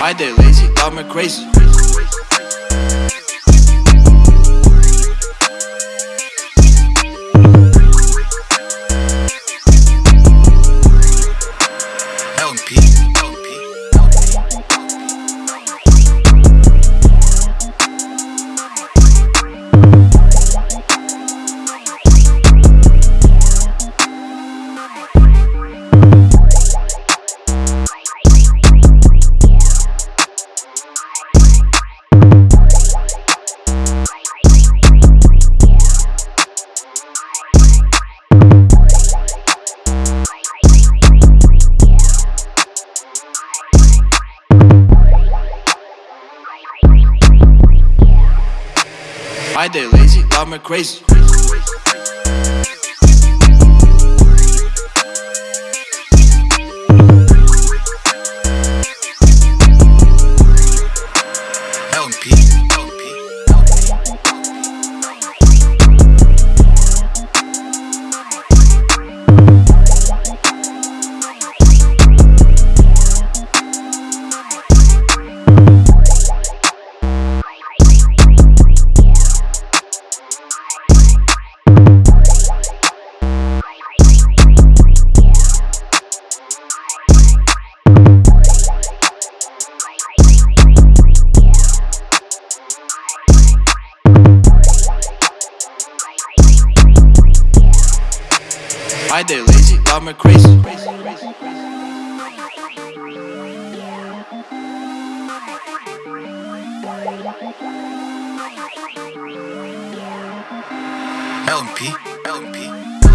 Why they lazy? Got me crazy. Why they lazy? Got me crazy. LMP, Why they lazy? Got me crazy. LMP, LMP.